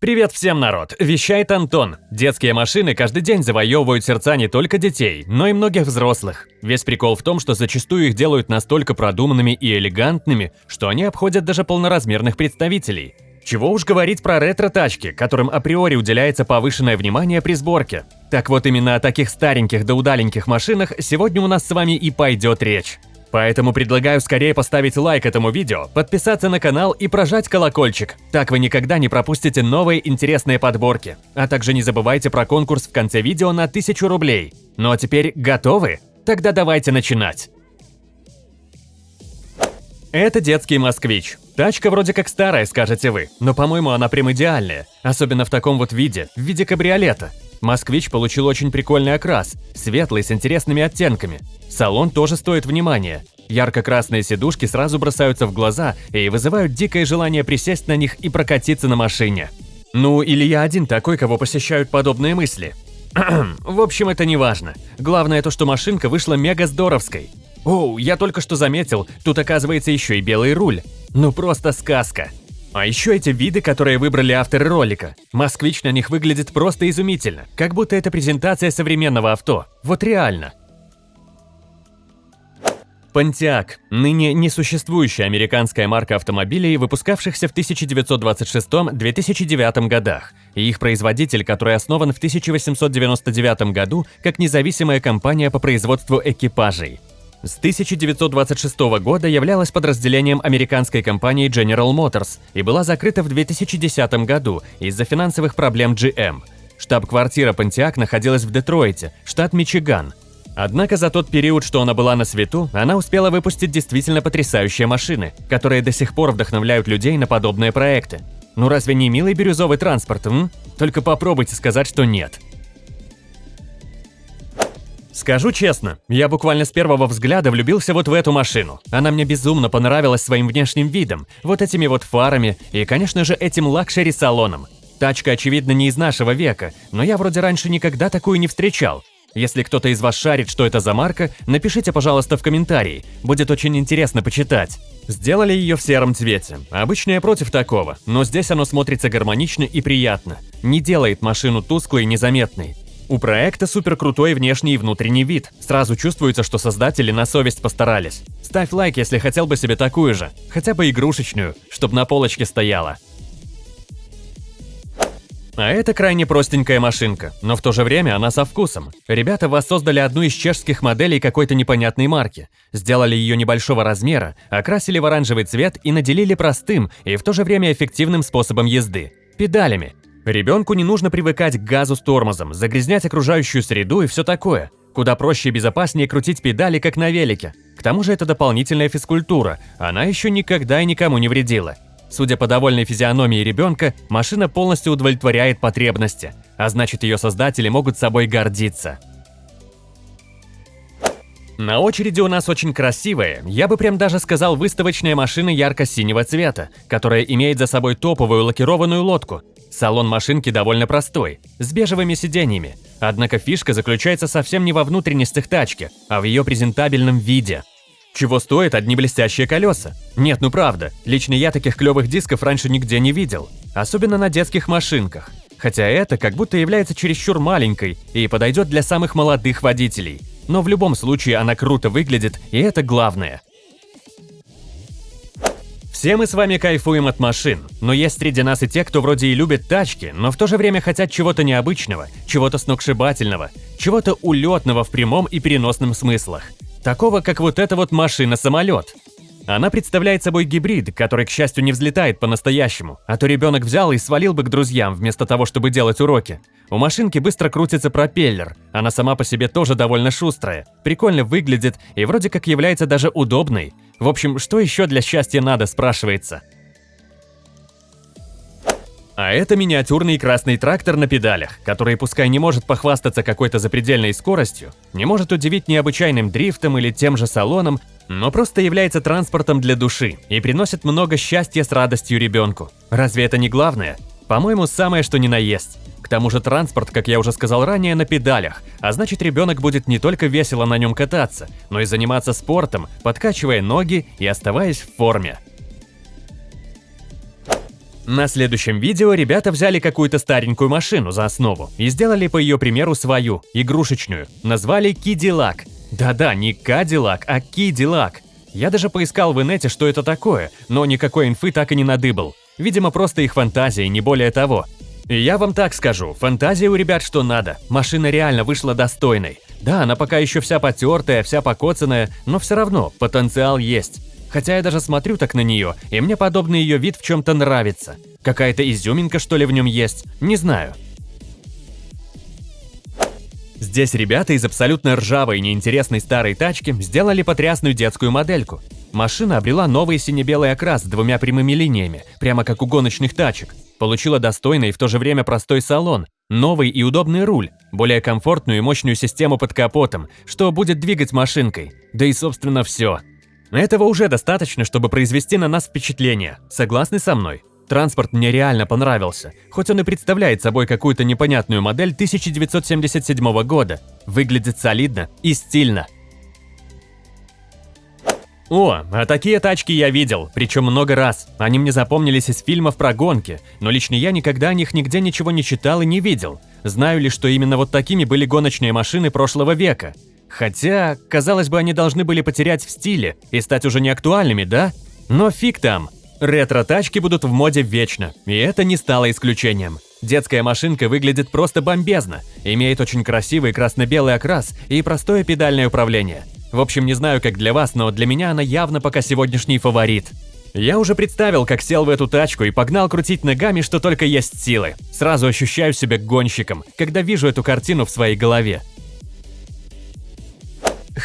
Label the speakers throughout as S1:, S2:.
S1: Привет всем, народ! Вещает Антон. Детские машины каждый день завоевывают сердца не только детей, но и многих взрослых. Весь прикол в том, что зачастую их делают настолько продуманными и элегантными, что они обходят даже полноразмерных представителей. Чего уж говорить про ретро-тачки, которым априори уделяется повышенное внимание при сборке. Так вот именно о таких стареньких да удаленьких машинах сегодня у нас с вами и пойдет речь. Поэтому предлагаю скорее поставить лайк этому видео, подписаться на канал и прожать колокольчик. Так вы никогда не пропустите новые интересные подборки. А также не забывайте про конкурс в конце видео на 1000 рублей. Ну а теперь готовы? Тогда давайте начинать. Это детский москвич. Тачка вроде как старая, скажете вы, но по-моему она прям идеальная. Особенно в таком вот виде, в виде кабриолета. Москвич получил очень прикольный окрас, светлый с интересными оттенками. Салон тоже стоит внимания. Ярко-красные сидушки сразу бросаются в глаза и вызывают дикое желание присесть на них и прокатиться на машине. Ну, или я один такой, кого посещают подобные мысли. в общем, это не важно. Главное то, что машинка вышла мега здоровской. Оу, я только что заметил, тут оказывается еще и белый руль. Ну просто сказка. А еще эти виды, которые выбрали авторы ролика. Москвич на них выглядит просто изумительно, как будто это презентация современного авто. Вот реально. Pontiac – ныне несуществующая американская марка автомобилей, выпускавшихся в 1926-2009 годах, и их производитель, который основан в 1899 году как независимая компания по производству экипажей. С 1926 года являлась подразделением американской компании General Motors и была закрыта в 2010 году из-за финансовых проблем GM. Штаб-квартира Pontiac находилась в Детройте, штат Мичиган, Однако за тот период, что она была на свету, она успела выпустить действительно потрясающие машины, которые до сих пор вдохновляют людей на подобные проекты. Ну разве не милый бирюзовый транспорт, м? Только попробуйте сказать, что нет. Скажу честно, я буквально с первого взгляда влюбился вот в эту машину. Она мне безумно понравилась своим внешним видом, вот этими вот фарами и, конечно же, этим luxury салоном. Тачка, очевидно, не из нашего века, но я вроде раньше никогда такую не встречал. Если кто-то из вас шарит, что это за марка, напишите, пожалуйста, в комментарии. Будет очень интересно почитать. Сделали ее в сером цвете. Обычно я против такого, но здесь оно смотрится гармонично и приятно. Не делает машину тусклой и незаметной. У проекта супер крутой внешний и внутренний вид. Сразу чувствуется, что создатели на совесть постарались. Ставь лайк, если хотел бы себе такую же, хотя бы игрушечную, чтобы на полочке стояла. А это крайне простенькая машинка, но в то же время она со вкусом. Ребята воссоздали одну из чешских моделей какой-то непонятной марки. Сделали ее небольшого размера, окрасили в оранжевый цвет и наделили простым и в то же время эффективным способом езды – педалями. Ребенку не нужно привыкать к газу с тормозом, загрязнять окружающую среду и все такое. Куда проще и безопаснее крутить педали, как на велике. К тому же это дополнительная физкультура, она еще никогда и никому не вредила. Судя по довольной физиономии ребенка, машина полностью удовлетворяет потребности, а значит ее создатели могут собой гордиться. На очереди у нас очень красивая, я бы прям даже сказал выставочная машина ярко-синего цвета, которая имеет за собой топовую лакированную лодку. Салон машинки довольно простой, с бежевыми сиденьями. Однако фишка заключается совсем не во внутренностях тачки, а в ее презентабельном виде – чего стоят одни блестящие колеса? Нет, ну правда, лично я таких клевых дисков раньше нигде не видел. Особенно на детских машинках. Хотя это как будто является чересчур маленькой и подойдет для самых молодых водителей. Но в любом случае она круто выглядит, и это главное. Все мы с вами кайфуем от машин, но есть среди нас и те, кто вроде и любит тачки, но в то же время хотят чего-то необычного, чего-то сногсшибательного, чего-то улетного в прямом и переносном смыслах. Такого, как вот эта вот машина-самолет. Она представляет собой гибрид, который, к счастью, не взлетает по-настоящему, а то ребенок взял и свалил бы к друзьям, вместо того, чтобы делать уроки. У машинки быстро крутится пропеллер, она сама по себе тоже довольно шустрая, прикольно выглядит и вроде как является даже удобной. В общем, что еще для счастья надо, спрашивается. А это миниатюрный красный трактор на педалях, который пускай не может похвастаться какой-то запредельной скоростью, не может удивить необычайным дрифтом или тем же салоном, но просто является транспортом для души и приносит много счастья с радостью ребенку. Разве это не главное? По-моему, самое что ни на есть. К тому же транспорт, как я уже сказал ранее, на педалях, а значит ребенок будет не только весело на нем кататься, но и заниматься спортом, подкачивая ноги и оставаясь в форме. На следующем видео ребята взяли какую-то старенькую машину за основу и сделали по ее примеру свою, игрушечную. Назвали Кидилак. Да-да, не Кадиллак, а Кидилак. Я даже поискал в инете, что это такое, но никакой инфы так и не надыбал. Видимо, просто их фантазия, не более того. И я вам так скажу, фантазия у ребят что надо. Машина реально вышла достойной. Да, она пока еще вся потертая, вся покоцанная, но все равно потенциал есть. Хотя я даже смотрю так на нее, и мне подобный ее вид в чем-то нравится. Какая-то изюминка что ли в нем есть, не знаю. Здесь ребята из абсолютно ржавой и неинтересной старой тачки сделали потрясную детскую модельку. Машина обрела новый сине-белый окрас с двумя прямыми линиями, прямо как у гоночных тачек. Получила достойный и в то же время простой салон, новый и удобный руль, более комфортную и мощную систему под капотом, что будет двигать машинкой. Да и собственно все. Этого уже достаточно, чтобы произвести на нас впечатление. Согласны со мной? Транспорт мне реально понравился, хоть он и представляет собой какую-то непонятную модель 1977 года. Выглядит солидно и стильно. О, а такие тачки я видел, причем много раз. Они мне запомнились из фильмов про гонки, но лично я никогда о них нигде ничего не читал и не видел. Знаю ли, что именно вот такими были гоночные машины прошлого века. Хотя, казалось бы, они должны были потерять в стиле и стать уже не актуальными, да? Но фиг там. Ретро-тачки будут в моде вечно, и это не стало исключением. Детская машинка выглядит просто бомбезно, имеет очень красивый красно-белый окрас и простое педальное управление. В общем, не знаю, как для вас, но для меня она явно пока сегодняшний фаворит. Я уже представил, как сел в эту тачку и погнал крутить ногами, что только есть силы. Сразу ощущаю себя гонщиком, когда вижу эту картину в своей голове.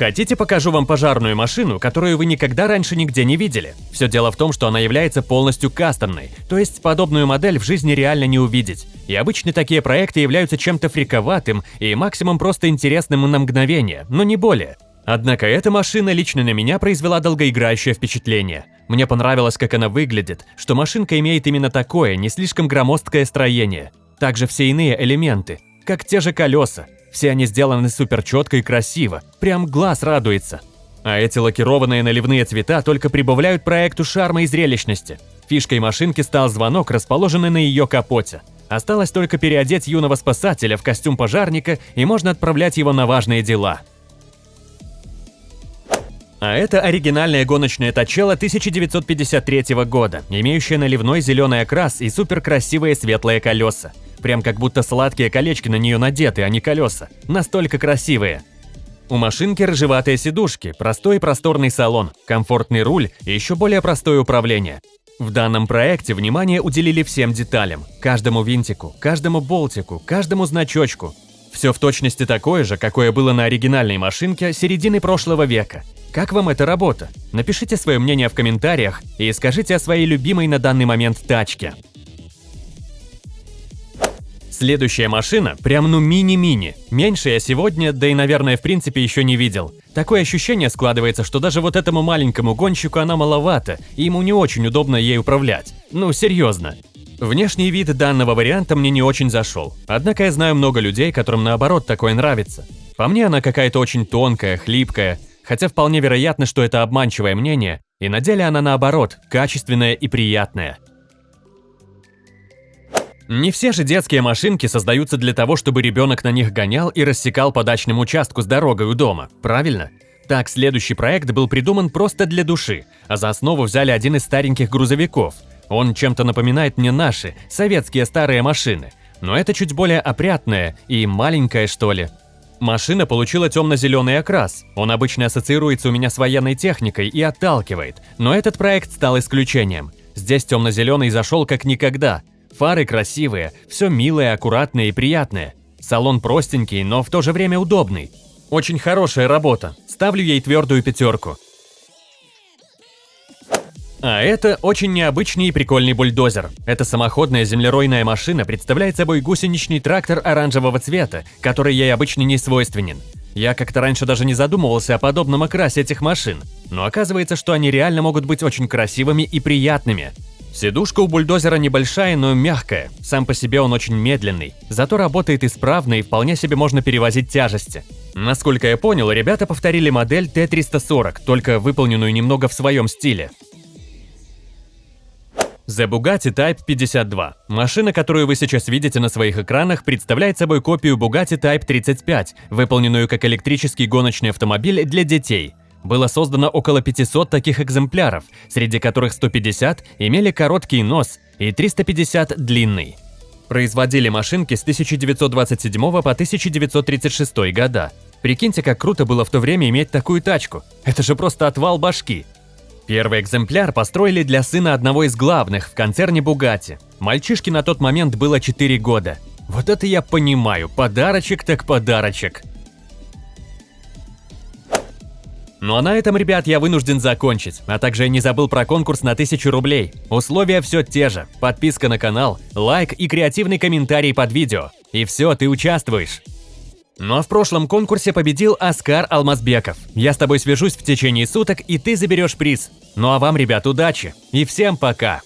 S1: Хотите, покажу вам пожарную машину, которую вы никогда раньше нигде не видели? Все дело в том, что она является полностью кастомной, то есть подобную модель в жизни реально не увидеть. И обычно такие проекты являются чем-то фриковатым и максимум просто интересным на мгновение, но не более. Однако эта машина лично на меня произвела долгоиграющее впечатление. Мне понравилось, как она выглядит, что машинка имеет именно такое, не слишком громоздкое строение. Также все иные элементы, как те же колеса, все они сделаны супер четко и красиво, прям глаз радуется. А эти лакированные наливные цвета только прибавляют проекту шарма и зрелищности. Фишкой машинки стал звонок, расположенный на ее капоте. Осталось только переодеть юного спасателя в костюм пожарника, и можно отправлять его на важные дела. А это оригинальная гоночная тачела 1953 года, имеющая наливной зеленый окрас и суперкрасивые светлые колеса. Прям как будто сладкие колечки на нее надеты, а не колеса. Настолько красивые. У машинки рыжеватые сидушки, простой и просторный салон, комфортный руль и еще более простое управление. В данном проекте внимание уделили всем деталям. Каждому винтику, каждому болтику, каждому значочку. Все в точности такое же, какое было на оригинальной машинке середины прошлого века. Как вам эта работа? Напишите свое мнение в комментариях и скажите о своей любимой на данный момент тачке. Следующая машина прям ну мини-мини. Меньше я сегодня, да и наверное в принципе еще не видел. Такое ощущение складывается, что даже вот этому маленькому гонщику она маловато, и ему не очень удобно ей управлять. Ну серьезно. Внешний вид данного варианта мне не очень зашел, однако я знаю много людей, которым наоборот такое нравится. По мне она какая-то очень тонкая, хлипкая, хотя вполне вероятно, что это обманчивое мнение, и на деле она наоборот, качественная и приятная. Не все же детские машинки создаются для того, чтобы ребенок на них гонял и рассекал по дачному участку с дорогой у дома, правильно? Так, следующий проект был придуман просто для души, а за основу взяли один из стареньких грузовиков. Он чем-то напоминает мне наши, советские старые машины, но это чуть более опрятная и маленькая, что ли. Машина получила темно-зеленый окрас. Он обычно ассоциируется у меня с военной техникой и отталкивает, но этот проект стал исключением. Здесь темно-зеленый зашел как никогда, Фары красивые, все милое, аккуратное и приятное. Салон простенький, но в то же время удобный. Очень хорошая работа. Ставлю ей твердую пятерку. А это очень необычный и прикольный бульдозер. Эта самоходная землеройная машина представляет собой гусеничный трактор оранжевого цвета, который ей обычно не свойственен. Я как-то раньше даже не задумывался о подобном окрасе этих машин, но оказывается, что они реально могут быть очень красивыми и приятными. Сидушка у бульдозера небольшая, но мягкая. Сам по себе он очень медленный, зато работает исправно и вполне себе можно перевозить тяжести. Насколько я понял, ребята повторили модель Т-340, только выполненную немного в своем стиле. The Bugatti Type 52. Машина, которую вы сейчас видите на своих экранах, представляет собой копию Bugatti Type 35, выполненную как электрический гоночный автомобиль для детей. Было создано около 500 таких экземпляров, среди которых 150 имели короткий нос и 350 длинный. Производили машинки с 1927 по 1936 года. Прикиньте, как круто было в то время иметь такую тачку. Это же просто отвал башки. Первый экземпляр построили для сына одного из главных в концерне Бугати. Мальчишке на тот момент было 4 года. Вот это я понимаю, подарочек так подарочек. Ну а на этом, ребят, я вынужден закончить, а также не забыл про конкурс на 1000 рублей. Условия все те же. Подписка на канал, лайк и креативный комментарий под видео. И все, ты участвуешь. Ну а в прошлом конкурсе победил Оскар Алмазбеков. Я с тобой свяжусь в течение суток, и ты заберешь приз. Ну а вам, ребят, удачи. И всем пока.